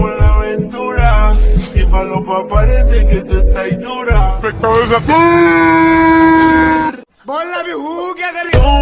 por la aventura. Y para los papás que tú estás dura. Espectadores a ¡Bola, mi juguete!